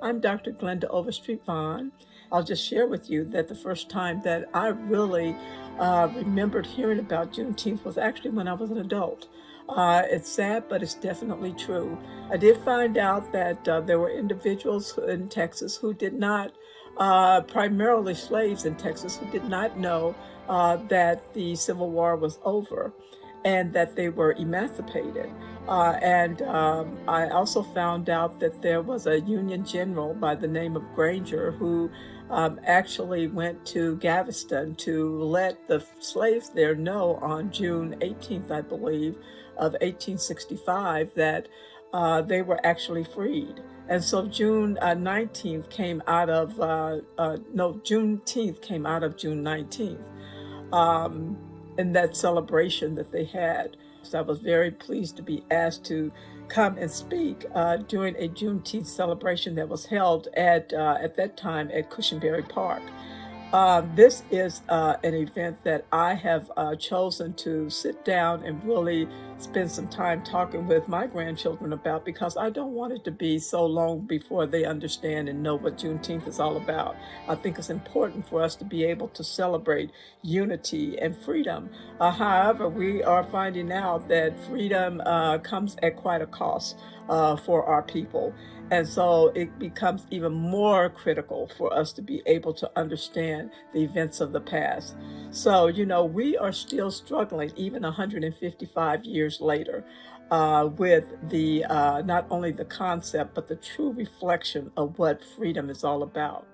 I'm Dr. Glenda Overstreet Vaughn. I'll just share with you that the first time that I really uh, remembered hearing about Juneteenth was actually when I was an adult. Uh, it's sad, but it's definitely true. I did find out that uh, there were individuals in Texas who did not, uh, primarily slaves in Texas, who did not know uh, that the Civil War was over and that they were emancipated. Uh, and um, I also found out that there was a Union general by the name of Granger who um, actually went to Galveston to let the slaves there know on June 18th, I believe, of 1865 that uh, they were actually freed. And so June uh, 19th came out of, uh, uh no, Juneteenth came out of June 19th um, in that celebration that they had. So I was very pleased to be asked to come and speak uh, during a Juneteenth celebration that was held at, uh, at that time at Cushenberry Park. Uh, this is uh, an event that I have uh, chosen to sit down and really spend some time talking with my grandchildren about because I don't want it to be so long before they understand and know what Juneteenth is all about. I think it's important for us to be able to celebrate unity and freedom. Uh, however, we are finding out that freedom uh, comes at quite a cost uh, for our people. And so it becomes even more critical for us to be able to understand the events of the past. So, you know, we are still struggling even 155 years later uh, with the uh, not only the concept, but the true reflection of what freedom is all about.